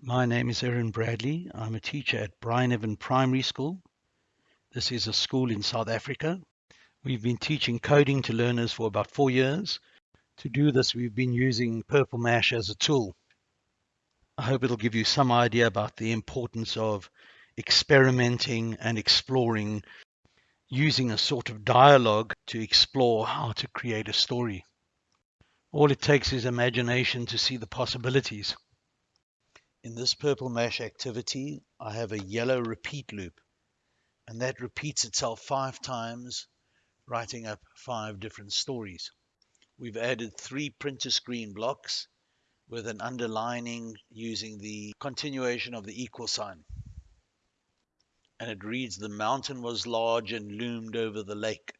My name is Erin Bradley. I'm a teacher at Brian Evan Primary School. This is a school in South Africa. We've been teaching coding to learners for about four years. To do this, we've been using Purple Mash as a tool. I hope it'll give you some idea about the importance of experimenting and exploring using a sort of dialogue to explore how to create a story. All it takes is imagination to see the possibilities. In this purple mash activity, I have a yellow repeat loop, and that repeats itself five times, writing up five different stories. We've added three print to screen blocks with an underlining using the continuation of the equal sign. And it reads, the mountain was large and loomed over the lake.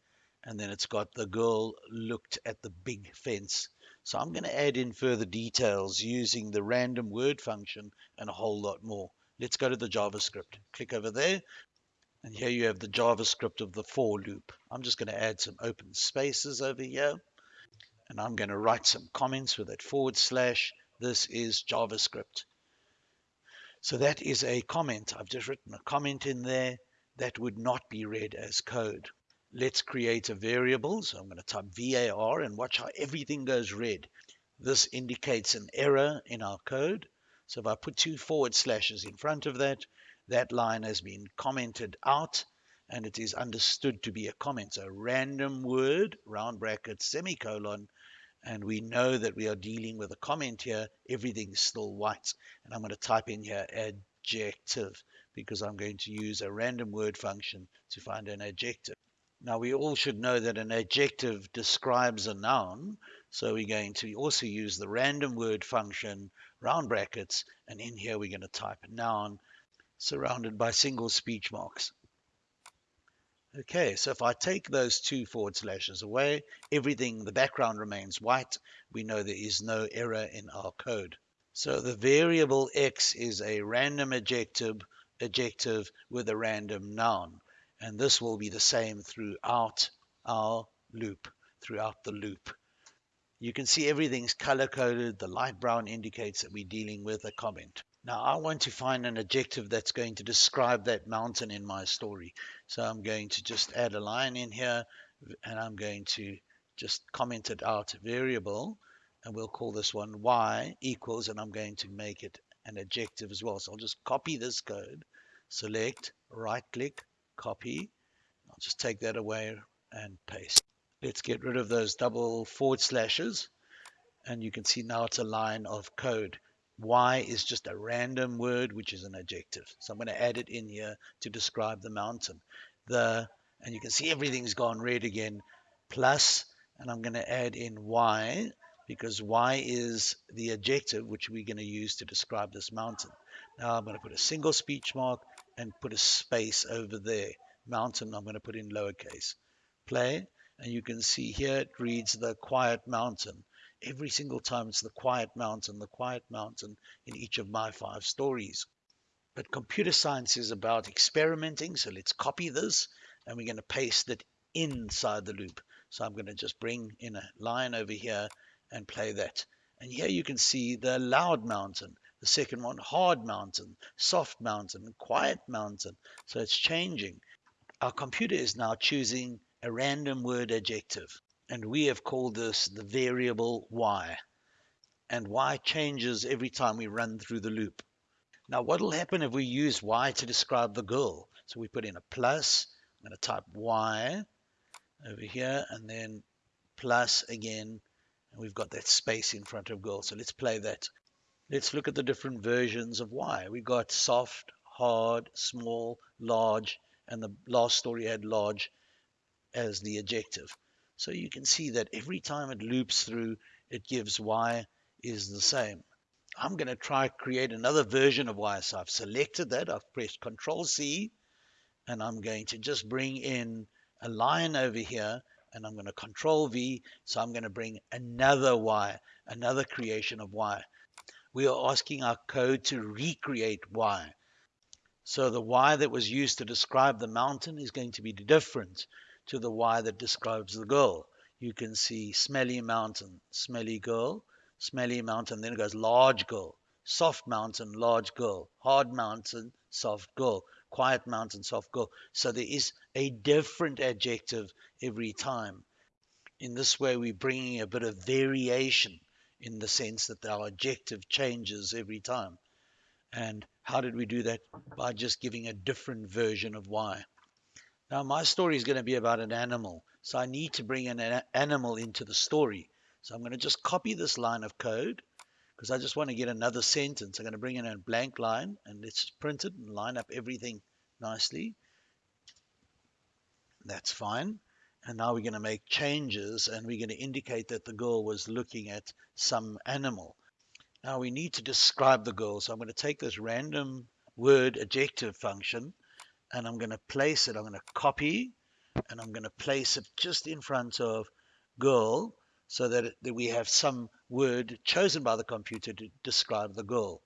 And then it's got the girl looked at the big fence. So I'm going to add in further details using the random word function and a whole lot more. Let's go to the JavaScript. Click over there. And here you have the JavaScript of the for loop. I'm just going to add some open spaces over here. And I'm going to write some comments with that forward slash. This is JavaScript. So that is a comment. I've just written a comment in there that would not be read as code. Let's create a variable. So I'm going to type var and watch how everything goes red. This indicates an error in our code. So if I put two forward slashes in front of that, that line has been commented out and it is understood to be a comment. So random word, round bracket, semicolon, and we know that we are dealing with a comment here, everything's still white. And I'm going to type in here adjective because I'm going to use a random word function to find an adjective. Now we all should know that an adjective describes a noun. So we're going to also use the random word function, round brackets, and in here we're going to type noun surrounded by single speech marks. Okay, so if I take those two forward slashes away, everything, the background remains white. We know there is no error in our code. So the variable x is a random adjective, adjective with a random noun. And this will be the same throughout our loop, throughout the loop. You can see everything's color coded. The light brown indicates that we're dealing with a comment. Now I want to find an adjective that's going to describe that mountain in my story. So I'm going to just add a line in here and I'm going to just comment it out variable and we'll call this one y equals and I'm going to make it an adjective as well. So I'll just copy this code, select, right click, copy. I'll just take that away and paste. Let's get rid of those double forward slashes and you can see now it's a line of code. Y is just a random word, which is an adjective. So I'm going to add it in here to describe the mountain. The And you can see everything's gone red again, plus, and I'm going to add in Y, because Y is the adjective which we're going to use to describe this mountain. Now I'm going to put a single speech mark and put a space over there. Mountain, I'm going to put in lowercase. Play, and you can see here it reads the quiet mountain every single time it's the quiet mountain, the quiet mountain in each of my five stories. But computer science is about experimenting, so let's copy this and we're going to paste it inside the loop. So I'm going to just bring in a line over here and play that. And here you can see the loud mountain, the second one, hard mountain, soft mountain, quiet mountain. So it's changing. Our computer is now choosing a random word adjective and we have called this the variable y. And y changes every time we run through the loop. Now, what will happen if we use y to describe the girl? So we put in a plus. I'm going to type y over here and then plus again. And we've got that space in front of girl. So let's play that. Let's look at the different versions of y. We got soft, hard, small, large, and the last story had large as the adjective. So you can see that every time it loops through, it gives y is the same. I'm going to try create another version of y. So I've selected that. I've pressed Control C and I'm going to just bring in a line over here and I'm going to Control V. So I'm going to bring another y, another creation of y. We are asking our code to recreate y. So the y that was used to describe the mountain is going to be different to the Y that describes the girl. You can see smelly mountain, smelly girl, smelly mountain, then it goes large girl, soft mountain, large girl, hard mountain, soft girl, quiet mountain, soft girl. So there is a different adjective every time. In this way, we're bringing a bit of variation in the sense that our objective changes every time. And how did we do that? By just giving a different version of y. Now, my story is going to be about an animal. So I need to bring an animal into the story. So I'm going to just copy this line of code because I just want to get another sentence. I'm going to bring in a blank line and let's print it and line up everything nicely. That's fine. And now we're going to make changes and we're going to indicate that the girl was looking at some animal. Now we need to describe the girl. So I'm going to take this random word adjective function and I'm going to place it. I'm going to copy and I'm going to place it just in front of girl so that, it, that we have some word chosen by the computer to describe the girl.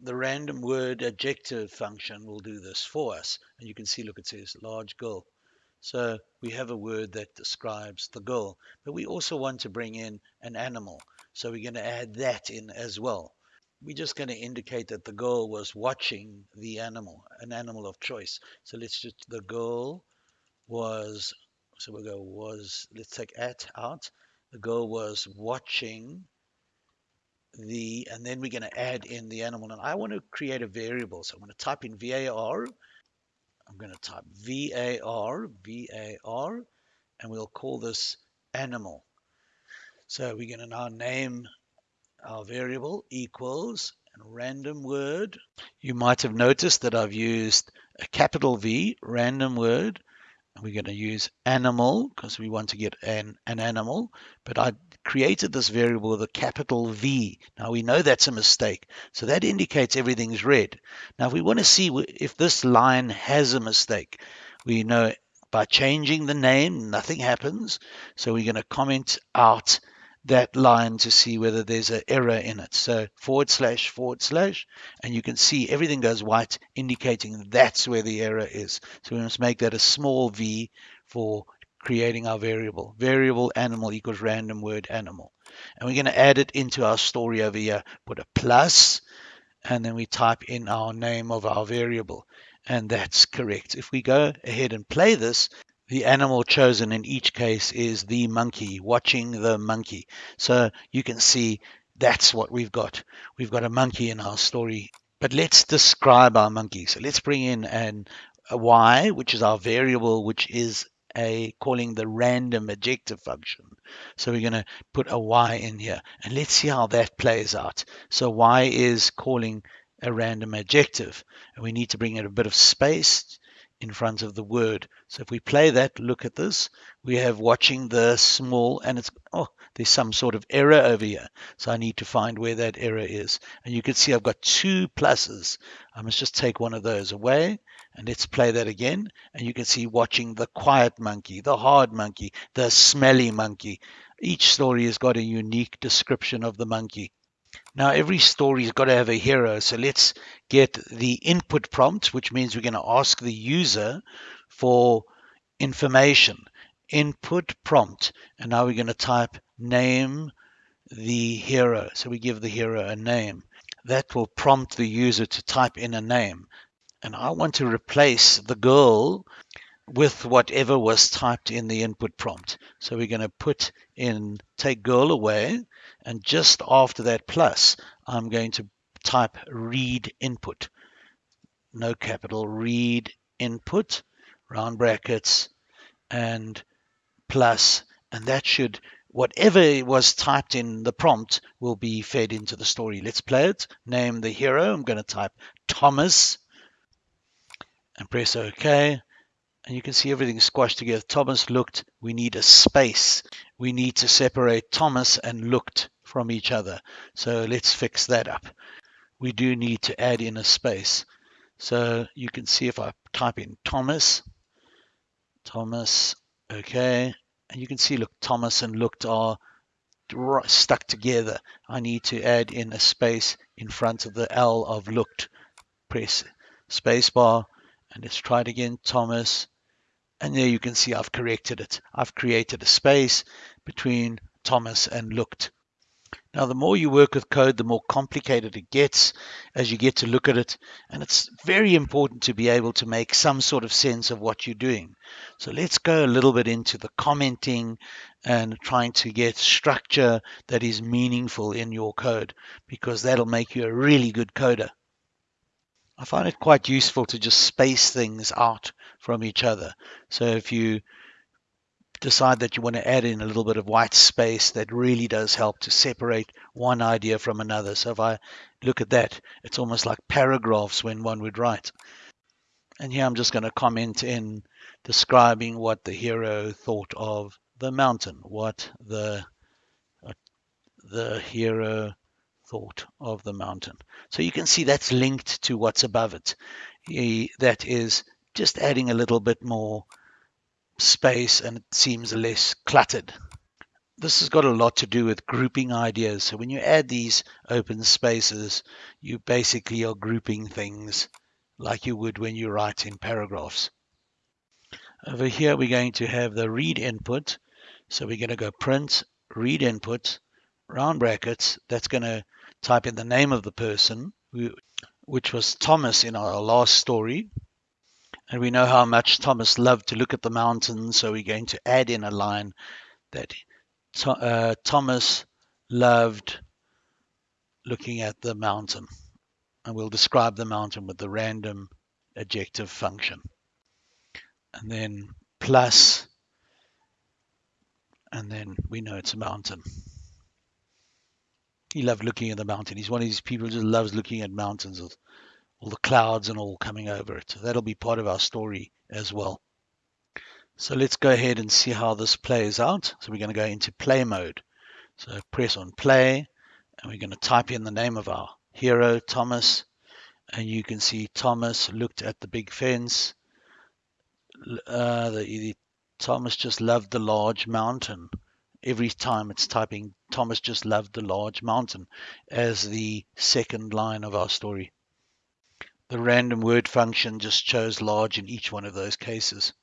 The random word adjective function will do this for us. And you can see, look, it says large girl. So we have a word that describes the girl. But we also want to bring in an animal. So we're going to add that in as well. We're just going to indicate that the girl was watching the animal, an animal of choice. So let's just, the girl was, so we'll go was, let's take at out the girl was watching the, and then we're going to add in the animal. And I want to create a variable. So I'm going to type in VAR. I'm going to type VAR, VAR, and we'll call this animal. So we're going to now name our variable equals and random word. You might have noticed that I've used a capital V, random word, we're going to use animal because we want to get an, an animal, but I created this variable with a capital V. Now we know that's a mistake. So that indicates everything's red. Now if we want to see if this line has a mistake, we know by changing the name, nothing happens. So we're going to comment out that line to see whether there's an error in it. So forward slash forward slash, and you can see everything goes white, indicating that's where the error is. So we must make that a small v for creating our variable. Variable animal equals random word animal. And we're going to add it into our story over here. Put a plus, and then we type in our name of our variable. And that's correct. If we go ahead and play this, the animal chosen in each case is the monkey, watching the monkey. So you can see that's what we've got. We've got a monkey in our story. But let's describe our monkey. So let's bring in an, a y, which is our variable, which is a calling the random adjective function. So we're going to put a y in here. And let's see how that plays out. So y is calling a random adjective. And we need to bring in a bit of space in front of the word. So if we play that, look at this, we have watching the small, and it's, oh, there's some sort of error over here. So I need to find where that error is. And you can see I've got two pluses. I must just take one of those away. And let's play that again. And you can see watching the quiet monkey, the hard monkey, the smelly monkey. Each story has got a unique description of the monkey. Now, every story's got to have a hero. So let's get the input prompt, which means we're going to ask the user for information. Input prompt. And now we're going to type name the hero. So we give the hero a name. That will prompt the user to type in a name. And I want to replace the girl with whatever was typed in the input prompt. So we're going to put in take girl away and just after that plus, I'm going to type read input. No capital, read input, round brackets, and plus, and that should, whatever was typed in the prompt will be fed into the story. Let's play it. Name the hero. I'm going to type Thomas and press OK and you can see everything squashed together. Thomas looked, we need a space. We need to separate Thomas and looked from each other. So let's fix that up. We do need to add in a space. So you can see if I type in Thomas, Thomas, okay, and you can see, look, Thomas and looked are stuck together. I need to add in a space in front of the L of looked. Press spacebar and let's try it again, Thomas. And there you can see I've corrected it. I've created a space between Thomas and looked. Now, the more you work with code, the more complicated it gets as you get to look at it. And it's very important to be able to make some sort of sense of what you're doing. So let's go a little bit into the commenting and trying to get structure that is meaningful in your code because that'll make you a really good coder. I find it quite useful to just space things out from each other. So if you decide that you want to add in a little bit of white space that really does help to separate one idea from another. So if I look at that, it's almost like paragraphs when one would write. And here I'm just going to comment in describing what the hero thought of the mountain, what the what the hero thought of the mountain. So you can see that's linked to what's above it. That is just adding a little bit more space and it seems less cluttered. This has got a lot to do with grouping ideas. So when you add these open spaces, you basically are grouping things like you would when you write in paragraphs. Over here, we're going to have the read input. So we're going to go print, read input, round brackets. That's going to type in the name of the person, which was Thomas in our last story. And we know how much Thomas loved to look at the mountains, so we're going to add in a line that uh, Thomas loved looking at the mountain. And we'll describe the mountain with the random adjective function. And then plus, and then we know it's a mountain. He loved looking at the mountain. He's one of these people who just loves looking at mountains all the clouds and all coming over it. That'll be part of our story as well. So let's go ahead and see how this plays out. So we're going to go into play mode. So press on play and we're going to type in the name of our hero, Thomas. And you can see Thomas looked at the big fence. Uh, the, the, Thomas just loved the large mountain. Every time it's typing, Thomas just loved the large mountain as the second line of our story. The random word function just chose large in each one of those cases.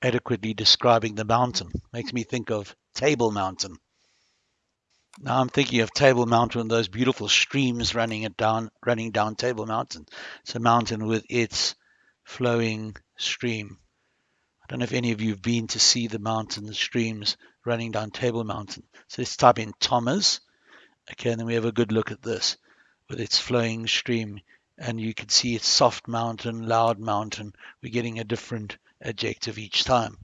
Adequately describing the mountain makes me think of Table Mountain. Now I'm thinking of Table Mountain, and those beautiful streams running it down, running down Table Mountain. It's a mountain with its flowing stream. Don't know if any of you have been to see the mountain the streams running down Table Mountain. So let's type in Thomas. Okay, and then we have a good look at this with its flowing stream and you can see it's soft mountain, loud mountain. We're getting a different adjective each time.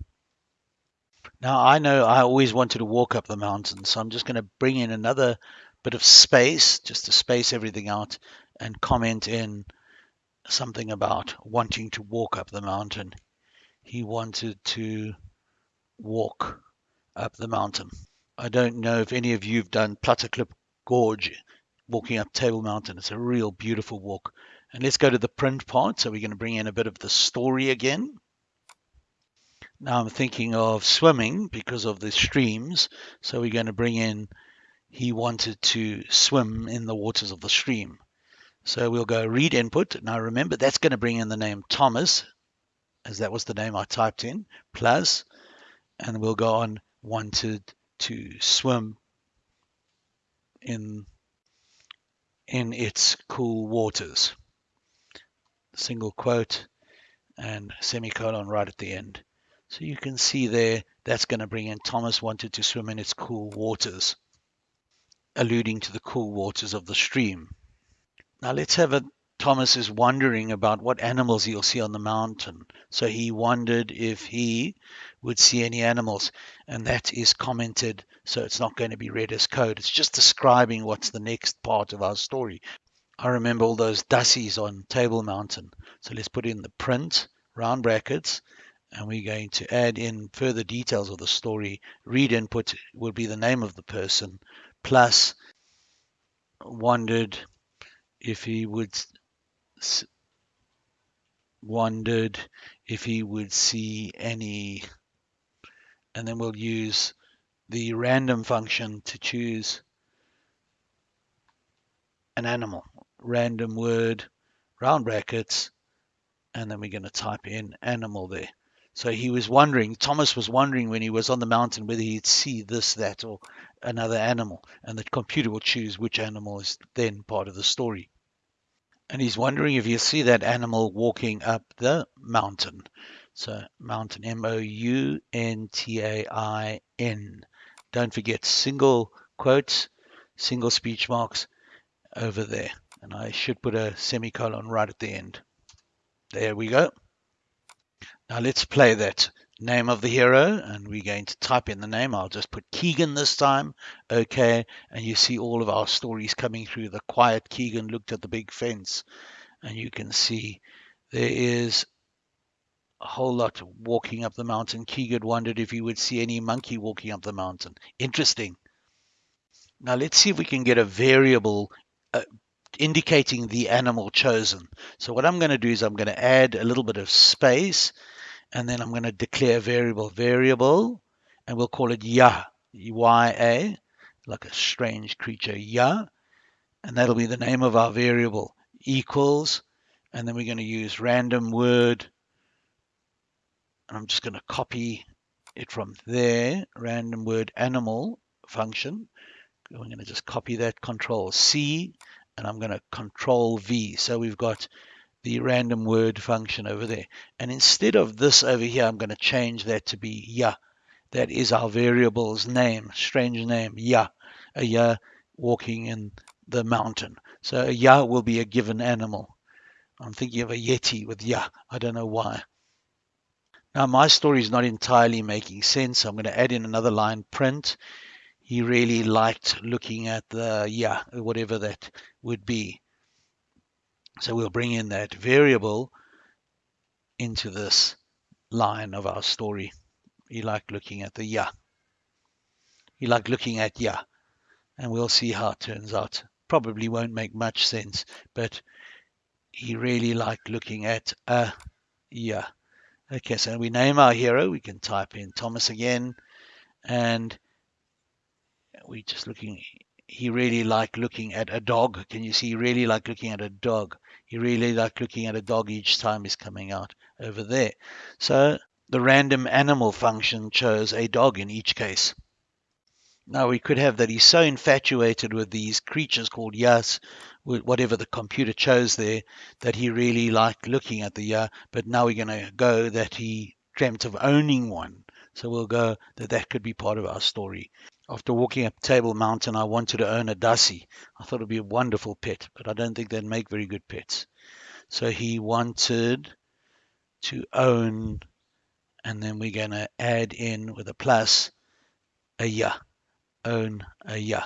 Now I know I always wanted to walk up the mountain, so I'm just going to bring in another bit of space just to space everything out and comment in something about wanting to walk up the mountain. He wanted to walk up the mountain. I don't know if any of you have done Klip Gorge walking up Table Mountain. It's a real beautiful walk. And let's go to the print part. So we're going to bring in a bit of the story again. Now I'm thinking of swimming because of the streams. So we're going to bring in he wanted to swim in the waters of the stream. So we'll go read input. Now remember that's going to bring in the name Thomas, as that was the name I typed in, plus, and we'll go on wanted to swim in in its cool waters. Single quote and semicolon right at the end. So you can see there, that's going to bring in Thomas wanted to swim in its cool waters, alluding to the cool waters of the stream. Now let's have a Thomas is wondering about what animals he'll see on the mountain. So he wondered if he would see any animals, and that is commented, so it's not going to be read as code. It's just describing what's the next part of our story. I remember all those dassies on Table Mountain. So let's put in the print, round brackets, and we're going to add in further details of the story. Read input will be the name of the person, plus wondered if he would wondered if he would see any and then we'll use the random function to choose an animal random word round brackets and then we're going to type in animal there So he was wondering, Thomas was wondering when he was on the mountain whether he'd see this, that, or another animal. And the computer will choose which animal is then part of the story. And he's wondering if you see that animal walking up the mountain. So mountain, M-O-U-N-T-A-I-N. Don't forget single quotes, single speech marks over there. And I should put a semicolon right at the end. There we go. Now let's play that name of the hero and we're going to type in the name. I'll just put Keegan this time. Okay. And you see all of our stories coming through. The quiet Keegan looked at the big fence and you can see there is a whole lot walking up the mountain. Keegan wondered if he would see any monkey walking up the mountain. Interesting. Now let's see if we can get a variable uh, indicating the animal chosen. So what I'm going to do is I'm going to add a little bit of space and then I'm going to declare a variable variable and we'll call it ya ya like a strange creature ya. And that'll be the name of our variable equals. And then we're going to use random word. And I'm just going to copy it from there random word animal function. I'm going to just copy that control C and I'm going to control V. So we've got the random word function over there. And instead of this over here, I'm going to change that to be ya. That is our variable's name, strange name, ya. A ya walking in the mountain. So a ya will be a given animal. I'm thinking of a yeti with ya. I don't know why. Now my story is not entirely making sense. I'm going to add in another line print. He really liked looking at the yeah, whatever that would be. So we'll bring in that variable into this line of our story. You like looking at the yeah. You like looking at yeah. And we'll see how it turns out. Probably won't make much sense, but he really liked looking at a yeah. Okay, so we name our hero. We can type in Thomas again. And we're just looking he really liked looking at a dog. Can you see? He really liked looking at a dog. He really liked looking at a dog each time he's coming out over there. So the random animal function chose a dog in each case. Now we could have that he's so infatuated with these creatures called yas, whatever the computer chose there, that he really liked looking at the ya. But now we're going to go that he dreamt of owning one. So we'll go that that could be part of our story. After walking up Table Mountain, I wanted to own a Dassie. I thought it'd be a wonderful pet, but I don't think they'd make very good pets. So he wanted to own, and then we're going to add in with a plus a ya, own a ya.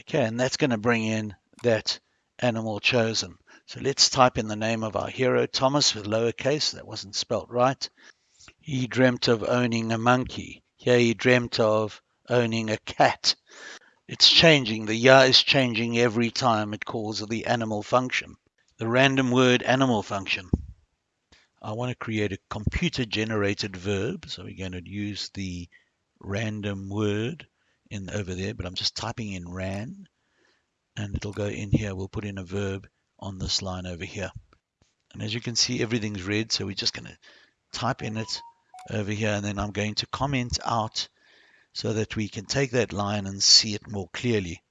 Okay, and that's going to bring in that animal chosen. So let's type in the name of our hero, Thomas, with lowercase. That wasn't spelt right. He dreamt of owning a monkey. Here he dreamt of owning a cat. It's changing. The ya is changing every time it calls the animal function. The random word animal function. I want to create a computer generated verb. So we're going to use the random word in over there, but I'm just typing in ran and it'll go in here. We'll put in a verb on this line over here. And as you can see, everything's red. So we're just going to type in it over here and then I'm going to comment out so that we can take that line and see it more clearly.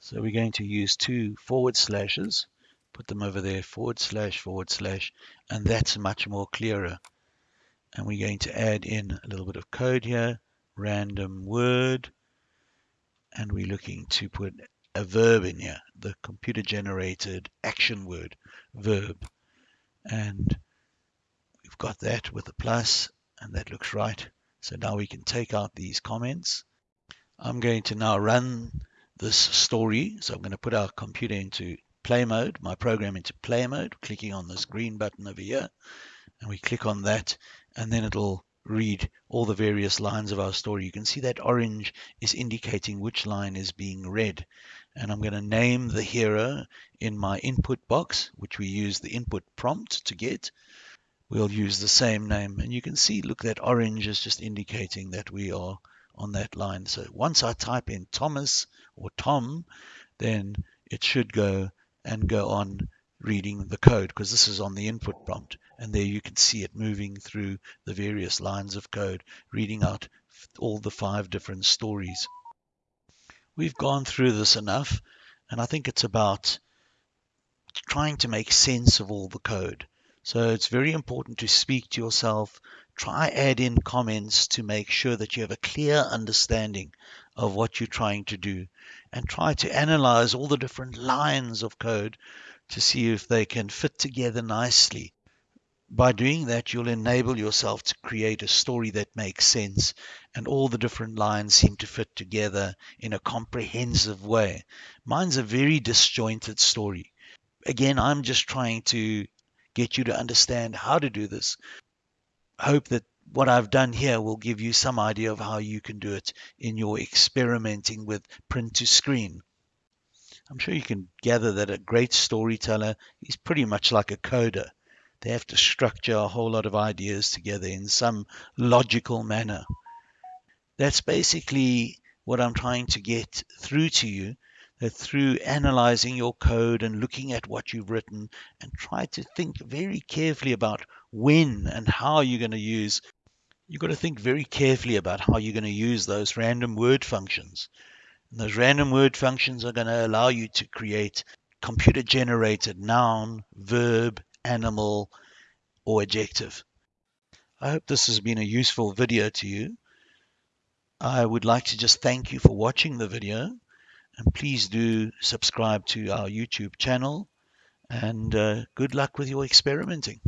So we're going to use two forward slashes, put them over there, forward slash, forward slash, and that's much more clearer. And we're going to add in a little bit of code here, random word, and we're looking to put a verb in here, the computer generated action word, verb. And got that with a plus and that looks right. So now we can take out these comments. I'm going to now run this story. So I'm going to put our computer into play mode, my program into play mode, clicking on this green button over here. And we click on that and then it'll read all the various lines of our story. You can see that orange is indicating which line is being read. And I'm going to name the hero in my input box, which we use the input prompt to get we'll use the same name. And you can see, look, that orange is just indicating that we are on that line. So once I type in Thomas or Tom, then it should go and go on reading the code because this is on the input prompt and there you can see it moving through the various lines of code reading out all the five different stories we've gone through this enough and I think it's about trying to make sense of all the code so it's very important to speak to yourself try add in comments to make sure that you have a clear understanding of what you're trying to do and try to analyze all the different lines of code to see if they can fit together nicely. By doing that, you'll enable yourself to create a story that makes sense and all the different lines seem to fit together in a comprehensive way. Mine's a very disjointed story. Again, I'm just trying to get you to understand how to do this. Hope that what I've done here will give you some idea of how you can do it in your experimenting with print to screen. I'm sure you can gather that a great storyteller is pretty much like a coder. They have to structure a whole lot of ideas together in some logical manner. That's basically what I'm trying to get through to you that through analyzing your code and looking at what you've written and try to think very carefully about when and how you're going to use you've got to think very carefully about how you're going to use those random word functions and those random word functions are going to allow you to create computer generated noun, verb, animal, or adjective. I hope this has been a useful video to you. I would like to just thank you for watching the video and please do subscribe to our YouTube channel and uh, good luck with your experimenting.